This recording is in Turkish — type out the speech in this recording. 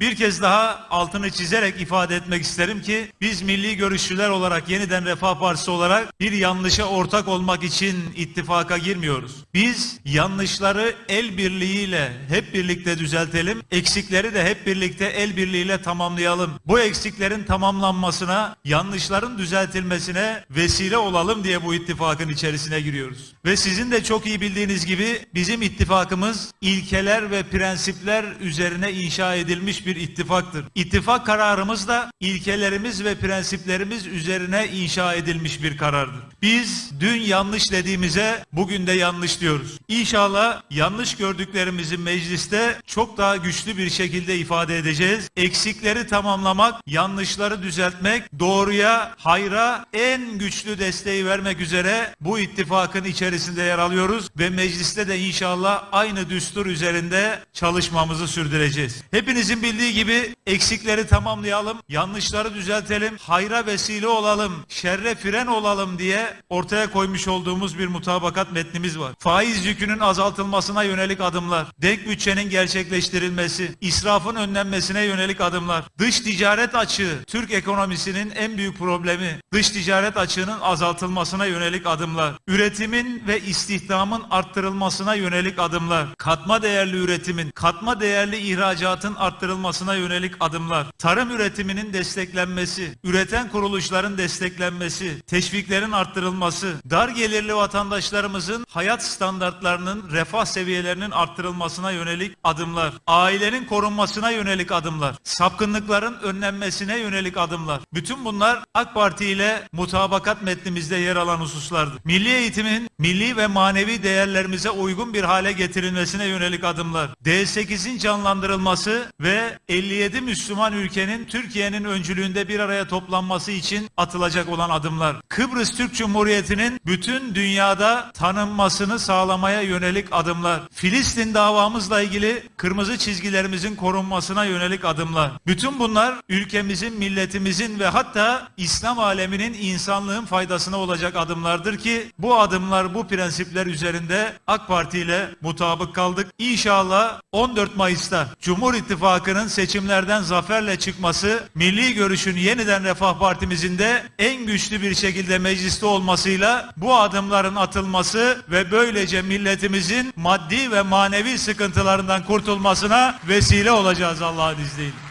Bir kez daha altını çizerek ifade etmek isterim ki biz milli görüşçüler olarak yeniden Refah Partisi olarak bir yanlışa ortak olmak için ittifaka girmiyoruz. Biz yanlışları el birliğiyle hep birlikte düzeltelim, eksikleri de hep birlikte el birliğiyle tamamlayalım. Bu eksiklerin tamamlanmasına, yanlışların düzeltilmesine vesile olalım diye bu ittifakın içerisine giriyoruz. Ve sizin de çok iyi bildiğiniz gibi bizim ittifakımız ilkeler ve prensipler üzerine inşa edilmiş bir ittifaktır. İttifak kararımız da ilkelerimiz ve prensiplerimiz üzerine inşa edilmiş bir karardır. Biz dün yanlış dediğimize bugün de yanlış diyoruz. İnşallah yanlış gördüklerimizi mecliste çok daha güçlü bir şekilde ifade edeceğiz. Eksikleri tamamlamak, yanlışları düzeltmek, doğruya, hayra en güçlü desteği vermek üzere bu ittifakın içerisinde yer alıyoruz ve mecliste de inşallah aynı düstur üzerinde çalışmamızı sürdüreceğiz. Hepinizin bildiği gibi eksikleri tamamlayalım, yanlışları düzeltelim, hayra vesile olalım, şerre fren olalım diye ortaya koymuş olduğumuz bir mutabakat metnimiz var. Faiz yükünün azaltılmasına yönelik adımlar, denk bütçenin gerçekleştirilmesi, israfın önlenmesine yönelik adımlar, dış ticaret açığı, Türk ekonomisinin en büyük problemi, dış ticaret açığının azaltılmasına yönelik adımlar, üretimin ve istihdamın arttırılmasına yönelik adımlar, katma değerli üretimin, katma değerli ihracatın arttırılmasına yönelik adımlar, tarım üretiminin desteklenmesi, üreten kuruluşların desteklenmesi, teşviklerin arttırılması, dar gelirli vatandaşlarımızın hayat standartlarının, refah seviyelerinin arttırılmasına yönelik adımlar, ailenin korunmasına yönelik adımlar, sapkınlıkların önlenmesine yönelik adımlar. Bütün bunlar AK Parti ile mutabakat metnimizde yer alan hususlardır. Milli eğitimin milli ve manevi değerlerimize uygun bir hale getirilmesine yönelik adımlar. D8'in canlandırılması ve 57 Müslüman ülkenin Türkiye'nin öncülüğünde bir araya toplanması için atılacak olan adımlar. Kıbrıs Türk Cumhuriyeti'nin bütün dünyada tanınmasını sağlamaya yönelik adımlar. Filistin davamızla ilgili kırmızı çizgilerimizin korunmasına yönelik adımlar. Bütün bunlar ülkemizin, milletimizin ve hatta İslam aleminin insanlığın faydasına olacak adımlardır ki bu adımlar, bu prensipler üzerinde AK Parti ile mutabık kaldık. İnşallah 14 Mayıs'ta Cumhur İttifakı'nın seçimlerden zaferle çıkması, milli görüşün yeniden Refah Partimizin de en güçlü bir şekilde mecliste olmasıyla bu adımların atılması ve böylece milletimizin maddi ve manevi sıkıntılarından kurtulmasına vesile olacağız Allah'ın izniyle.